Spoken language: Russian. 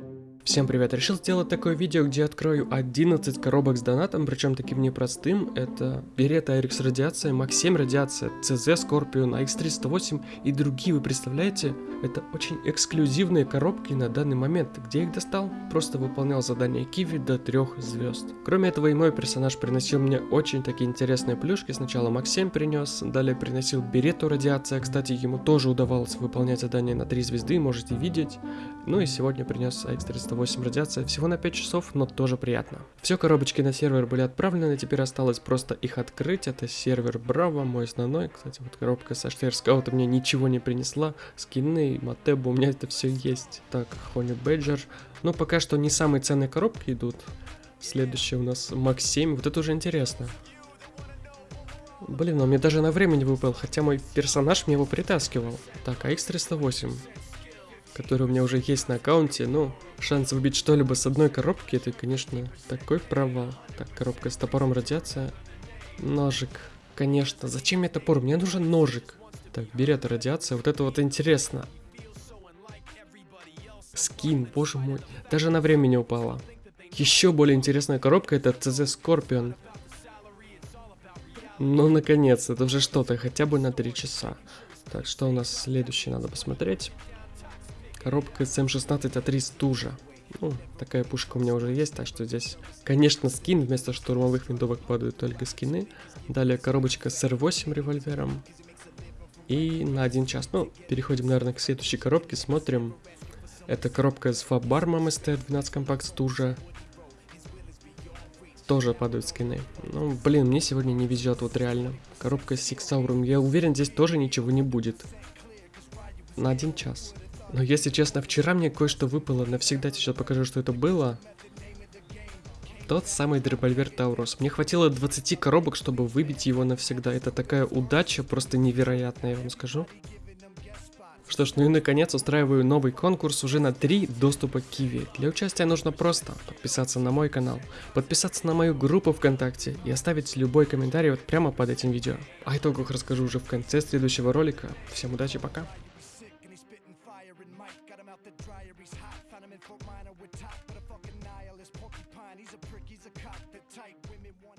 Thank you Всем привет, решил сделать такое видео, где открою 11 коробок с донатом, причем таким непростым, это Берета RX Радиация, Max 7 Радиация, CZ Scorpion, AX308 и другие, вы представляете? Это очень эксклюзивные коробки на данный момент, где я их достал, просто выполнял задание Киви до 3 звезд. Кроме этого и мой персонаж приносил мне очень такие интересные плюшки, сначала Max 7 принес, далее приносил Берету Радиация, кстати ему тоже удавалось выполнять задания на 3 звезды, можете видеть, ну и сегодня принес AX308 8 радиация, всего на 5 часов, но тоже приятно. Все коробочки на сервер были отправлены, теперь осталось просто их открыть. Это сервер Браво, мой основной. Кстати, вот коробка со Штейр Скаута мне ничего не принесла. Скины, Матебу, у меня это все есть. Так, Хони Бэджер. Ну, пока что не самые ценные коробки идут. Следующее у нас Макс 7. Вот это уже интересно. Блин, он мне даже на времени выпал, хотя мой персонаж мне его притаскивал. Так, АX308 который у меня уже есть на аккаунте, ну, шанс выбить что-либо с одной коробки, это, конечно, такой провал. Так, коробка с топором радиация. Ножик, конечно. Зачем мне топор? Мне нужен ножик. Так, берет радиация, вот это вот интересно. Скин, боже мой. Даже на время не упала. Еще более интересная коробка это CZ Scorpion. Ну, наконец, это уже что-то, хотя бы на 3 часа. Так, что у нас следующее, надо посмотреть. Коробка СМ-16А3 стужа. Ну, такая пушка у меня уже есть, так что здесь, конечно, скин, вместо штурмовых винтовок падают только скины. Далее коробочка с R8 револьвером. И на один час. Ну, переходим, наверное, к следующей коробке, смотрим. Это коробка с фабармом ST12 компакт стужа. Тоже падают скины. Ну, блин, мне сегодня не везет, вот реально. Коробка с Сиксауром. Я уверен, здесь тоже ничего не будет. На один час. Но если честно, вчера мне кое-что выпало, навсегда сейчас покажу, что это было. Тот самый револьвер Таурус. Мне хватило 20 коробок, чтобы выбить его навсегда. Это такая удача, просто невероятная, я вам скажу. Что ж, ну и наконец устраиваю новый конкурс уже на 3 доступа к Киви. Для участия нужно просто подписаться на мой канал, подписаться на мою группу ВКонтакте и оставить любой комментарий вот прямо под этим видео. О итогах расскажу уже в конце следующего ролика. Всем удачи, пока. Got him out the dryer, he's hot. Found him in Fort Minor with top But a fucking nihilist porcupine. He's a prick, he's a cock, the type Women want